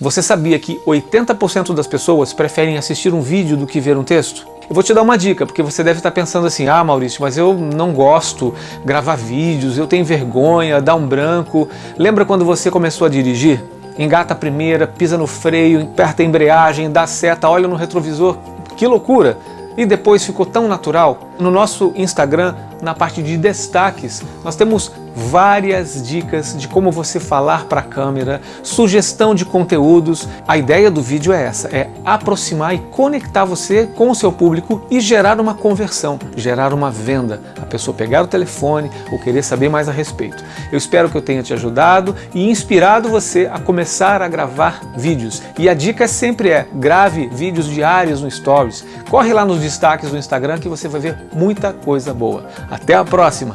Você sabia que 80% das pessoas preferem assistir um vídeo do que ver um texto? Eu vou te dar uma dica, porque você deve estar pensando assim, ah Maurício, mas eu não gosto gravar vídeos, eu tenho vergonha, dá um branco. Lembra quando você começou a dirigir? Engata a primeira, pisa no freio, aperta a embreagem, dá seta, olha no retrovisor, que loucura! E depois ficou tão natural. No nosso Instagram, na parte de destaques, nós temos várias dicas de como você falar para a câmera, sugestão de conteúdos. A ideia do vídeo é essa, é aproximar e conectar você com o seu público e gerar uma conversão, gerar uma venda. A pessoa pegar o telefone ou querer saber mais a respeito. Eu espero que eu tenha te ajudado e inspirado você a começar a gravar vídeos. E a dica sempre é, grave vídeos diários no Stories. Corre lá nos destaques do Instagram que você vai ver muita coisa boa. Até a próxima!